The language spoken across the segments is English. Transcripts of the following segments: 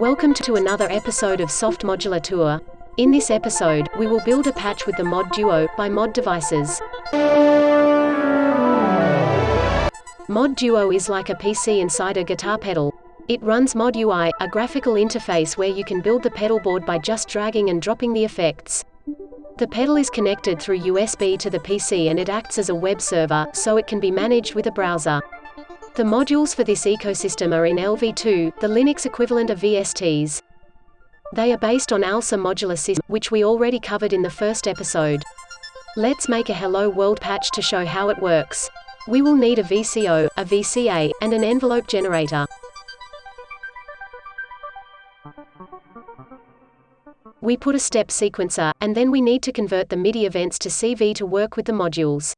Welcome to another episode of Soft Modular Tour. In this episode, we will build a patch with the mod Duo by Mod Devices. Mod Duo is like a PC inside a guitar pedal. It runs Mod UI, a graphical interface where you can build the pedal board by just dragging and dropping the effects. The pedal is connected through USB to the PC and it acts as a web server, so it can be managed with a browser. The modules for this ecosystem are in LV2, the Linux equivalent of VSTs. They are based on ALSA modular system, which we already covered in the first episode. Let's make a Hello World patch to show how it works. We will need a VCO, a VCA, and an envelope generator. We put a step sequencer, and then we need to convert the MIDI events to CV to work with the modules.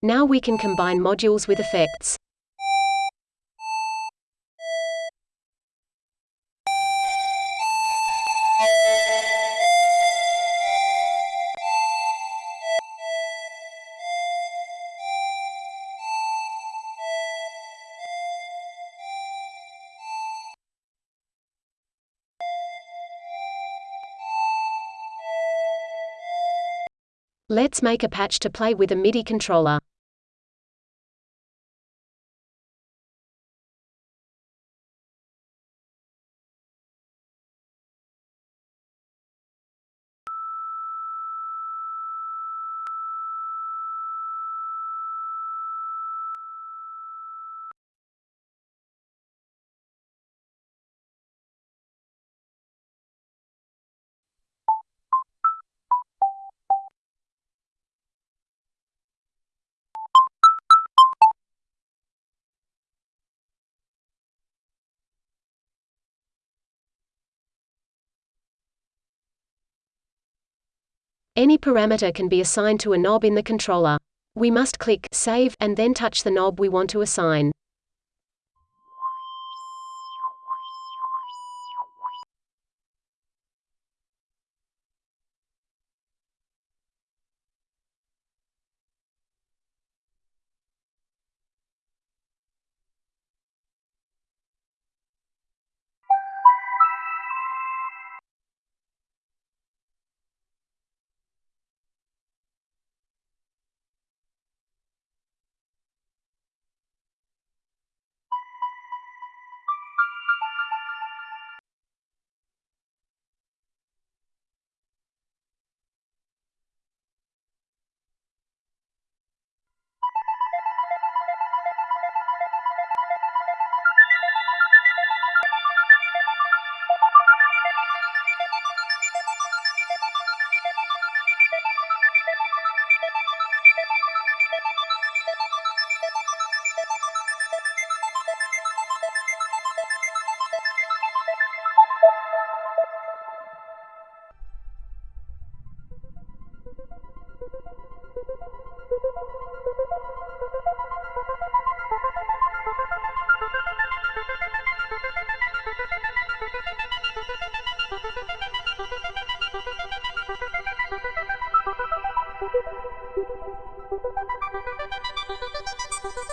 Now we can combine modules with effects. Let's make a patch to play with a MIDI controller. Any parameter can be assigned to a knob in the controller. We must click Save and then touch the knob we want to assign.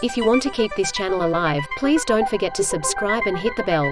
If you want to keep this channel alive, please don't forget to subscribe and hit the bell.